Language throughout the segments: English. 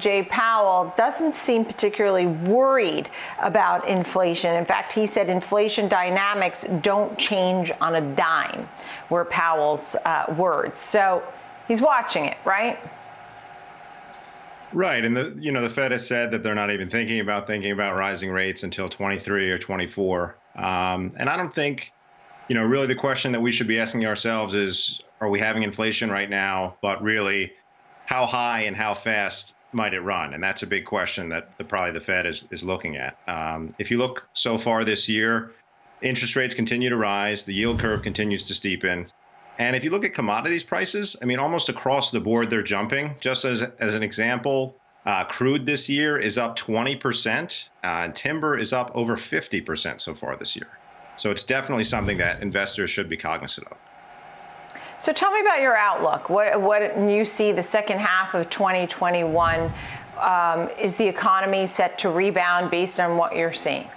Jay Powell doesn't seem particularly worried about inflation. In fact, he said inflation dynamics don't change on a dime, were Powell's uh, words. So he's watching it, right? Right, and the you know the Fed has said that they're not even thinking about thinking about rising rates until 23 or 24. Um, and I don't think, you know, really the question that we should be asking ourselves is, are we having inflation right now? But really, how high and how fast might it run? And that's a big question that the, probably the Fed is, is looking at. Um, if you look so far this year, interest rates continue to rise, the yield curve continues to steepen. And if you look at commodities prices, I mean, almost across the board, they're jumping. Just as, as an example, uh, crude this year is up 20%, uh, and timber is up over 50% so far this year. So it's definitely something that investors should be cognizant of. So tell me about your outlook. What, what you see the second half of 2021? Um, is the economy set to rebound based on what you're seeing?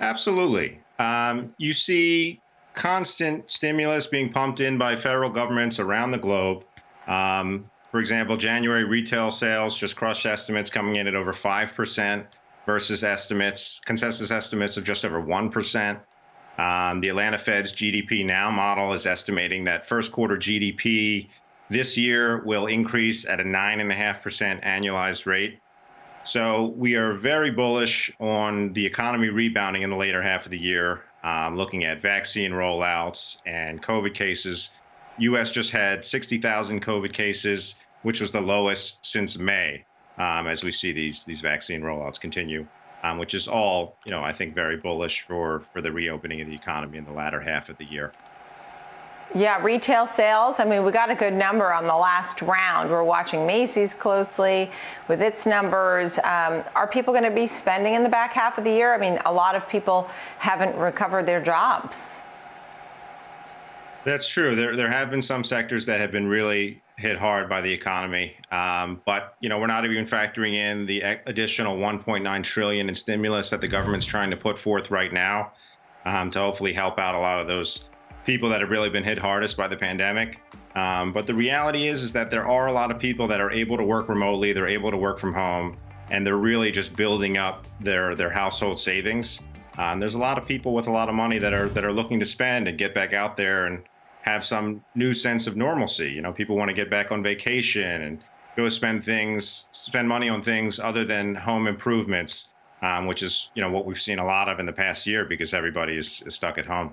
Absolutely. Um, you see constant stimulus being pumped in by federal governments around the globe. Um, for example, January retail sales just crushed estimates coming in at over 5% versus estimates, consensus estimates of just over 1%. Um, the Atlanta Fed's GDP Now model is estimating that first quarter GDP this year will increase at a 9.5% annualized rate. So we are very bullish on the economy rebounding in the later half of the year, um, looking at vaccine rollouts and COVID cases. U.S. just had 60,000 COVID cases, which was the lowest since May, um, as we see these these vaccine rollouts continue um, which is all, you know, I think very bullish for, for the reopening of the economy in the latter half of the year. Yeah, retail sales. I mean, we got a good number on the last round. We're watching Macy's closely with its numbers. Um, are people going to be spending in the back half of the year? I mean, a lot of people haven't recovered their jobs. That's true. There, there have been some sectors that have been really hit hard by the economy. Um, but you know, we're not even factoring in the additional 1.9 trillion in stimulus that the government's trying to put forth right now um, to hopefully help out a lot of those people that have really been hit hardest by the pandemic. Um, but the reality is, is that there are a lot of people that are able to work remotely. They're able to work from home, and they're really just building up their their household savings. Uh, and there's a lot of people with a lot of money that are that are looking to spend and get back out there and have some new sense of normalcy. You know, people want to get back on vacation and go spend things, spend money on things other than home improvements, um, which is you know what we've seen a lot of in the past year because everybody is, is stuck at home.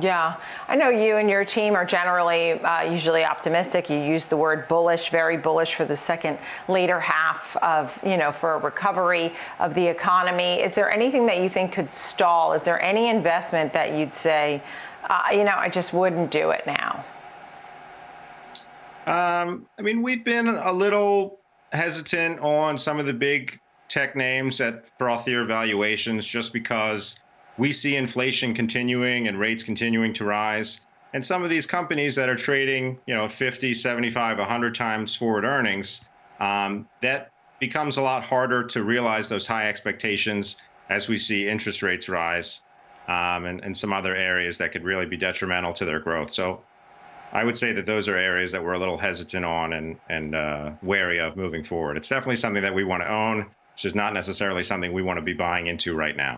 Yeah, I know you and your team are generally uh, usually optimistic. You use the word bullish, very bullish for the second later half of, you know, for a recovery of the economy. Is there anything that you think could stall? Is there any investment that you'd say, uh, you know, I just wouldn't do it now? Um, I mean, we've been a little hesitant on some of the big tech names at frothier valuations just because we see inflation continuing and rates continuing to rise. And some of these companies that are trading, you know, 50, 75, 100 times forward earnings, um, that becomes a lot harder to realize those high expectations as we see interest rates rise um, and, and some other areas that could really be detrimental to their growth. So I would say that those are areas that we're a little hesitant on and, and uh, wary of moving forward. It's definitely something that we want to own. It's just not necessarily something we want to be buying into right now.